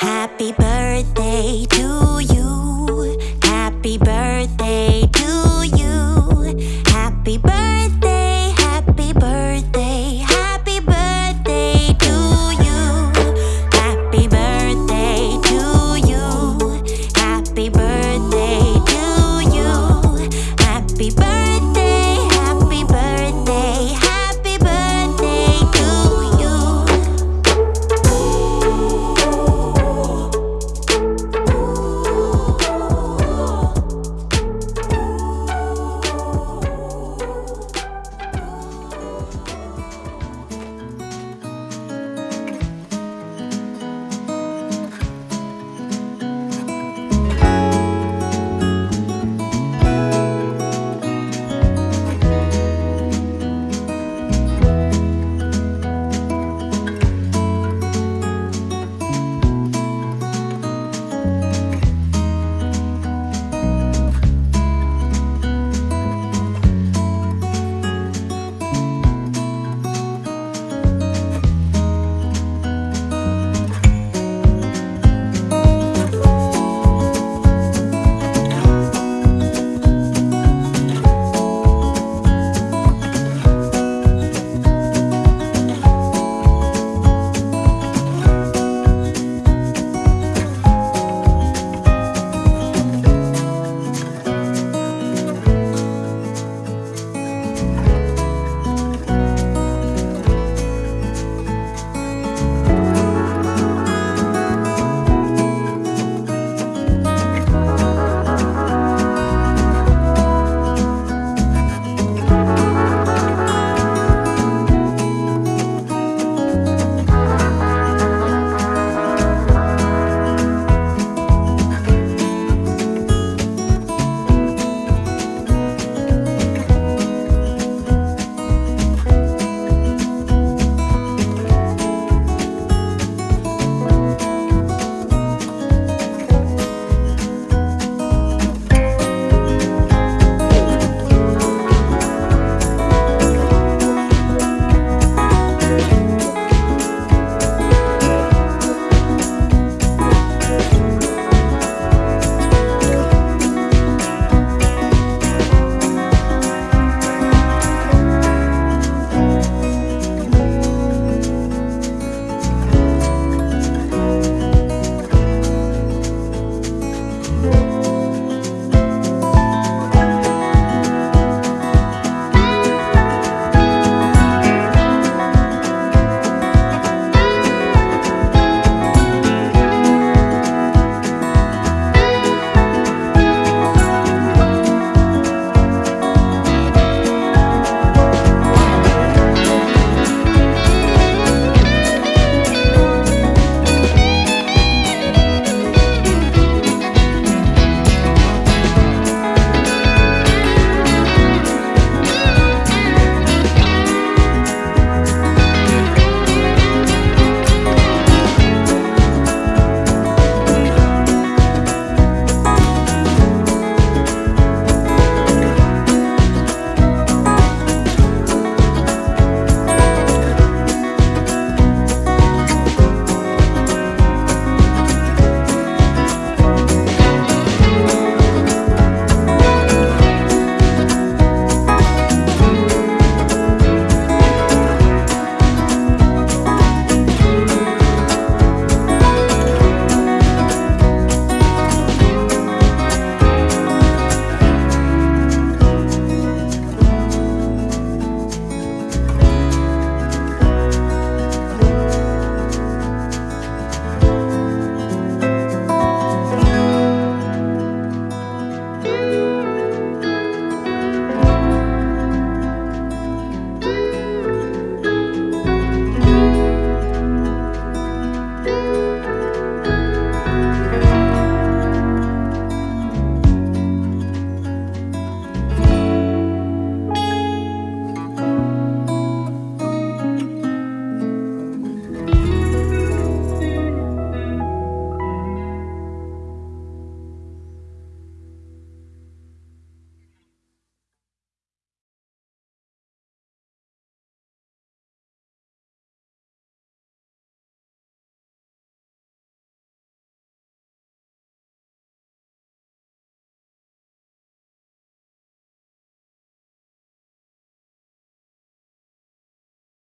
Happy birthday